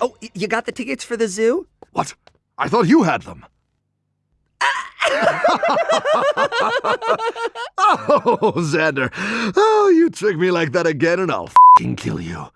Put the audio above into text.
Oh, you got the tickets for the zoo? What? I thought you had them. oh, Xander. Oh, you trick me like that again and I'll fing kill you.